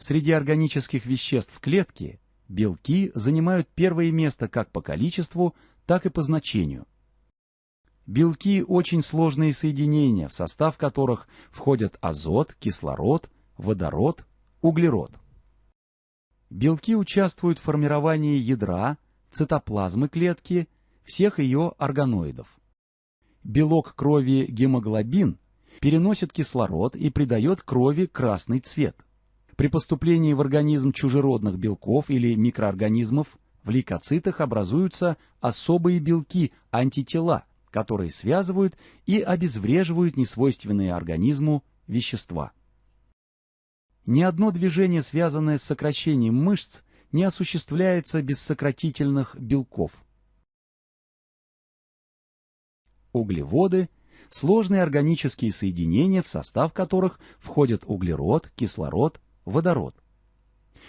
Среди органических веществ клетки белки занимают первое место как по количеству, так и по значению. Белки – очень сложные соединения, в состав которых входят азот, кислород, водород, углерод. Белки участвуют в формировании ядра, цитоплазмы клетки, всех ее органоидов. Белок крови гемоглобин переносит кислород и придает крови красный цвет. При поступлении в организм чужеродных белков или микроорганизмов в лейкоцитах образуются особые белки, антитела, которые связывают и обезвреживают несвойственные организму вещества. Ни одно движение, связанное с сокращением мышц, не осуществляется без сократительных белков. Углеводы – сложные органические соединения, в состав которых входят углерод, кислород, водород.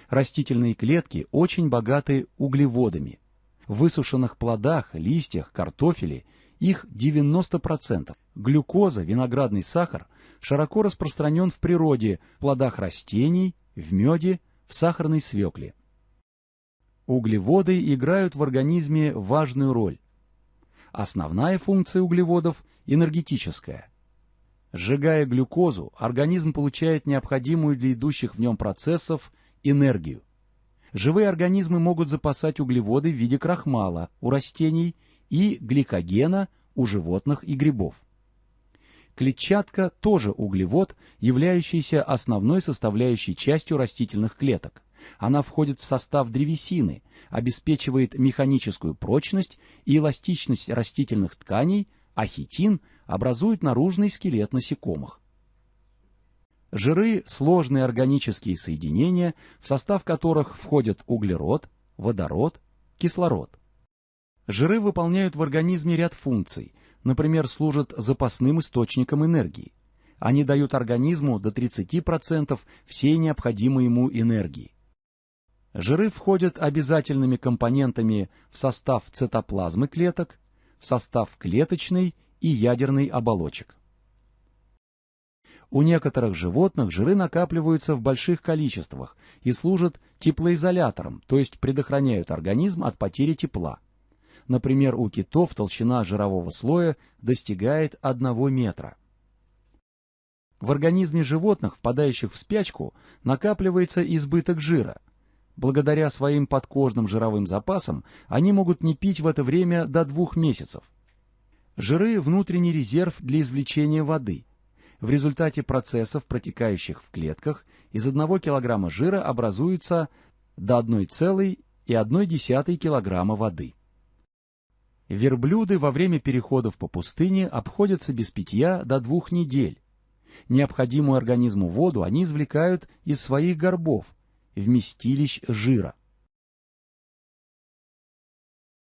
Растительные клетки очень богаты углеводами. В высушенных плодах, листьях, картофеле их 90%. Глюкоза, виноградный сахар, широко распространен в природе, в плодах растений, в меде, в сахарной свекле. Углеводы играют в организме важную роль. Основная функция углеводов – энергетическая. Сжигая глюкозу, организм получает необходимую для идущих в нем процессов энергию. Живые организмы могут запасать углеводы в виде крахмала у растений и гликогена у животных и грибов. Клетчатка тоже углевод, являющийся основной составляющей частью растительных клеток. Она входит в состав древесины, обеспечивает механическую прочность и эластичность растительных тканей, а хитин образует наружный скелет насекомых. Жиры – сложные органические соединения, в состав которых входят углерод, водород, кислород. Жиры выполняют в организме ряд функций, например, служат запасным источником энергии. Они дают организму до 30% всей необходимой ему энергии. Жиры входят обязательными компонентами в состав цитоплазмы клеток, в состав клеточной и ядерной оболочек. У некоторых животных жиры накапливаются в больших количествах и служат теплоизолятором, то есть предохраняют организм от потери тепла. Например, у китов толщина жирового слоя достигает 1 метра. В организме животных, впадающих в спячку, накапливается избыток жира. Благодаря своим подкожным жировым запасам они могут не пить в это время до двух месяцев. Жиры – внутренний резерв для извлечения воды – в результате процессов, протекающих в клетках, из 1 кг жира образуется до 1,1 кг воды. Верблюды во время переходов по пустыне обходятся без питья до двух недель. Необходимую организму воду они извлекают из своих горбов, вместилищ жира.